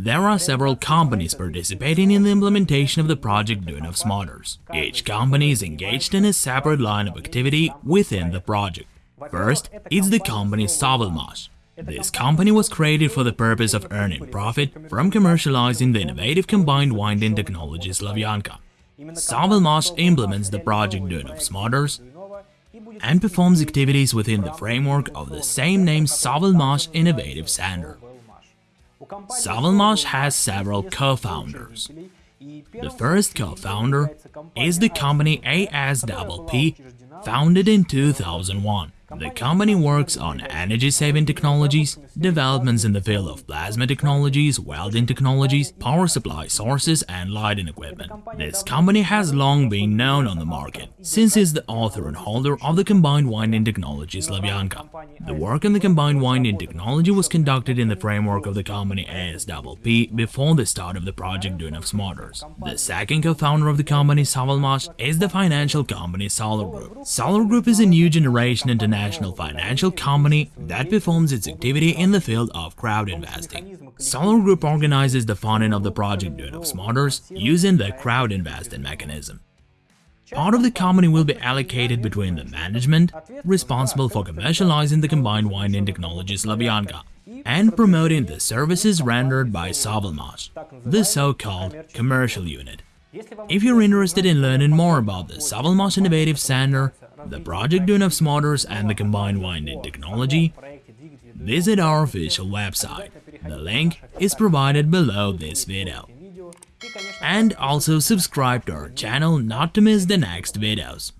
There are several companies participating in the implementation of the project Duyunov's Motors. Each company is engaged in a separate line of activity within the project. First, it's the company SovElMash. This company was created for the purpose of earning profit from commercializing the innovative combined winding technology Slavyanka. SovElMash implements the project Duyunov's Motors and performs activities within the framework of the same name SovElMash Innovative Center. SovElMash has several co-founders. The first co-founder is the company ASPP, founded in 2001. The company works on energy-saving technologies, developments in the field of plasma technologies, welding technologies, power supply sources and lighting equipment. This company has long been known on the market, since it's the author and holder of the combined winding technology Slavyanka. The work on the combined winding technology was conducted in the framework of the company ASPP before the start of the project Duyunov's Motors. The second co-founder of the company, SovElMash, is the financial company Solar Group. Solar Group is a new generation international international financial company that performs its activity in the field of crowd investing. Solar Group organizes the funding of the project Duyunov's Motors using the crowd investing mechanism. Part of the company will be allocated between the management, responsible for commercializing the combined winding technology Slavyanka, and promoting the services rendered by SovElMash, the so-called commercial unit. If you're interested in learning more about the SovElMash Innovative Center, the project Duyunov's Motors and the combined winding technology, visit our official website. The link is provided below this video. And also subscribe to our channel not to miss the next videos.